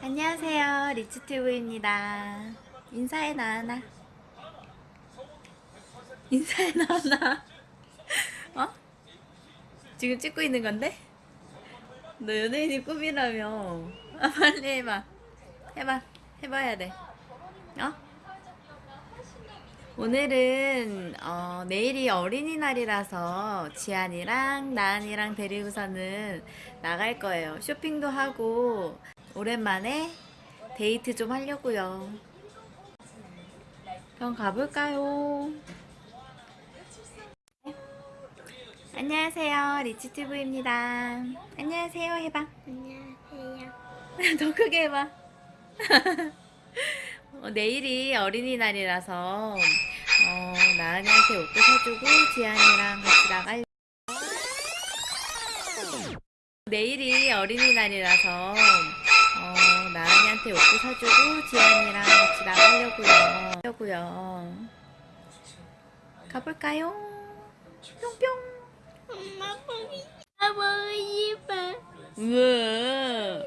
안녕하세요 리츠튜브입니다. 인사해 나나? 인사해 나나? 어? 지금 찍고 있는 건데? 너 연예인이 꿈이라며. 아, 빨리 해봐. 해봐. 해봐야 돼. 어? 오늘은 어, 내일이 어린이날이라서 지안이랑 나은이랑 데리고서는 나갈 거예요. 쇼핑도 하고 오랜만에 데이트 좀 하려고요. 그럼 가볼까요? 안녕하세요. 리치튜브입니다. 안녕하세요. 해봐. 안녕하세요. 더 크게 해봐. 어, 내일이 어린이날이라서 어, 나은이한테 옷도 사주고 지안이랑 같이 나갈. 내일이 어린이날이라서 어, 나은이한테 옷도 사주고 지안이랑 같이 나가려고요. 하려고요. 가볼까요? 뿅뿅. 엄마 보기 엄마 보고 싶어. 우와.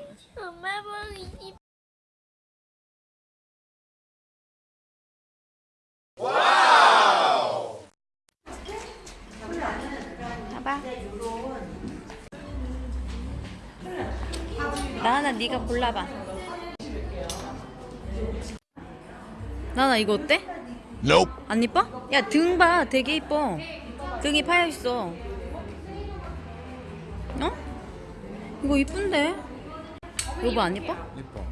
엄마 보고 싶어. 봐봐. 나나 네가 골라봐. 나나 이거 어때? Nope. 안 이뻐? 야 등 봐, 되게 이뻐. 등이 파여 있어. 어? 이거 이쁜데? 여보 안 이뻐? 이뻐.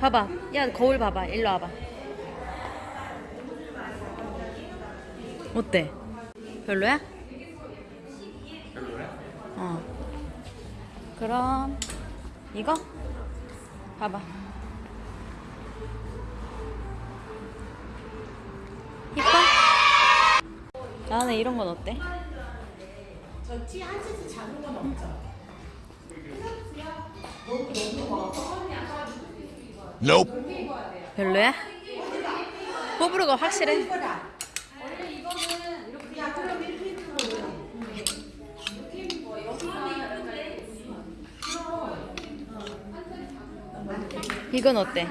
봐봐. 야 거울 봐봐. 일로 와봐. 어때? 별로야? 별로야? 어. 그럼 이거 봐봐. 이뻐? 나는 이런 건 어때? Nope. 별로야? 호불호가 확실해. 이건 어때?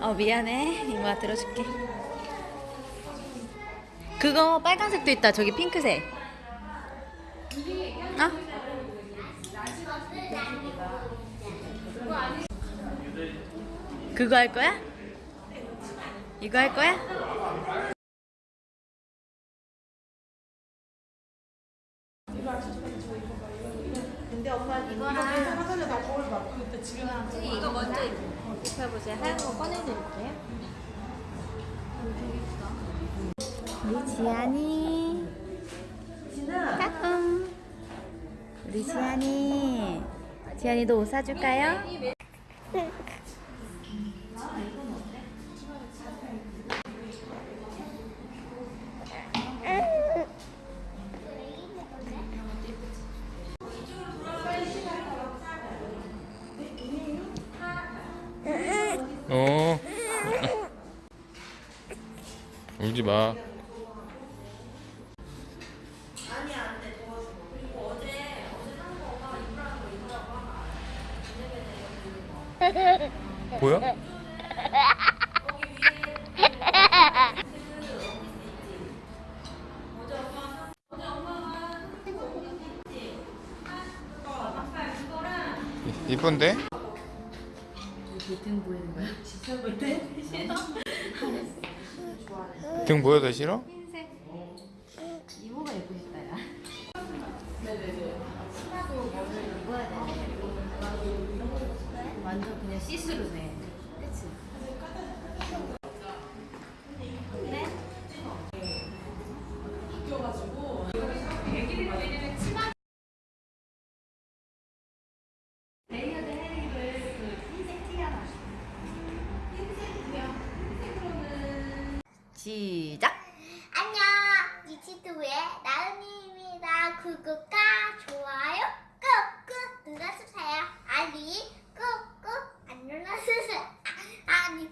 어 미안해 이모가 들어줄게 그거 빨간색도 있다 저기 핑크색 어? 그거 할 거야? 이거 할 거야? 이거 먼저 입혀보세요. 하얀 거 꺼내드릴게요. 우리 지안이. 까꿍. 우리 지안이. 지안이도 옷 사줄까요? 어. 울지 마. 보여? 이- 이쁜데? 등 보이는 거야? 등 보여도 싫어? 흰색. 이모가 싶다 야. 치마도 뭐를 입어야 되네. 완전 그냥 시스루네. 그치? 레이어드 헤링을 그 흰색 티가 시작! 안녕. 리치트의 나은이입니다. 구독과 좋아요 꾹꾹 눌러주세요. 아니 꾹꾹 안 눌러주세요. 아, 아니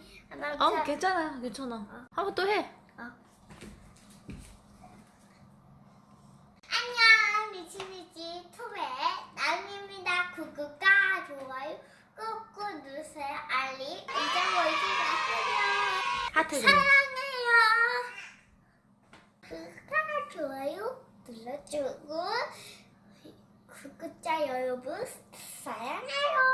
나어 괜찮아 괜찮아 한번 또 해. 안녕 투베 구독과 좋아요 꾹꾹 누르세요. 알림 잊어버리지 마세요. 하트 좀. 사랑해요. 구독과 좋아요 눌러주고 구독자 여러분 사랑해요.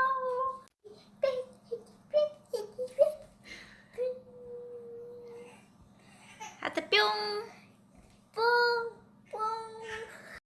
하트 뿅.